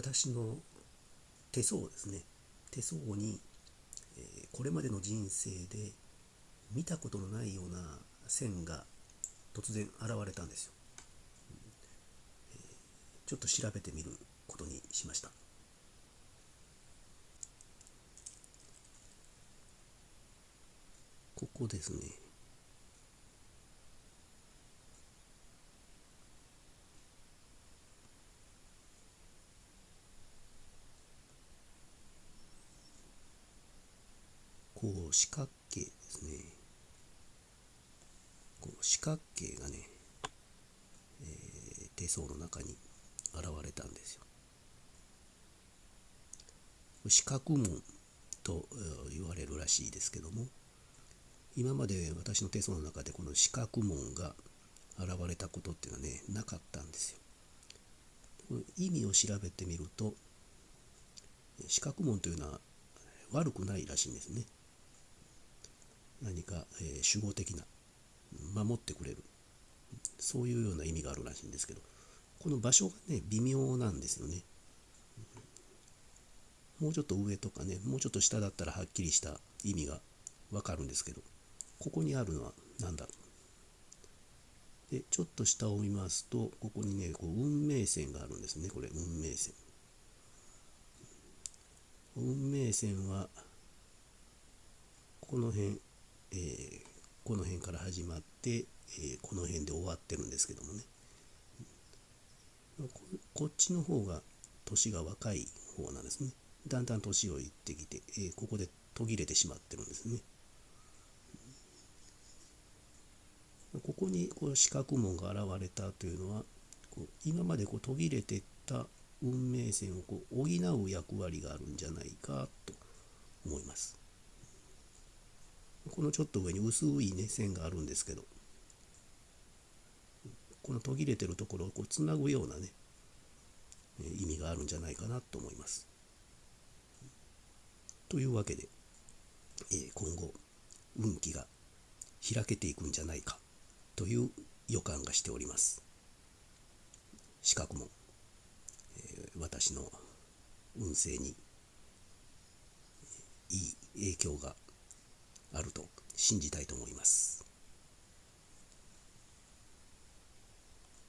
私の手相ですね。手相に、えー、これまでの人生で見たことのないような線が突然現れたんですよ、えー、ちょっと調べてみることにしました。ここですね。こう四角形ですね。こう四角形がね、えー、手相の中に現れたんですよ。四角門と言われるらしいですけども今まで私の手相の中でこの四角門が現れたことっていうのはねなかったんですよ。意味を調べてみると四角門というのは悪くないらしいんですね。何か、えー、守護的な守ってくれる。そういうような意味があるらしいんですけどこの場所がね微妙なんですよね。もうちょっと上とかねもうちょっと下だったらはっきりした意味がわかるんですけどここにあるのは何だろう。でちょっと下を見ますとここにねこう運命線があるんですねこれ運命線。運命線はこの辺えー、この辺から始まって、えー、この辺で終わってるんですけどもね。こっちの方が年が若い方なんですね。だんだん年をいってきて、えー、ここで途切れてしまってるんですね。ここにこう四角門が現れたというのはこう今までこう途切れてった運命線をこう補う役割があるんじゃないかと思います。このちょっと上に薄いね線があるんですけどこの途切れてるところをこうつなぐようなね意味があるんじゃないかなと思います。というわけで、え今後運気が開けていくんじゃないかという予感がしております。資格も、え私の運勢にいい影響があると信じたいと思います。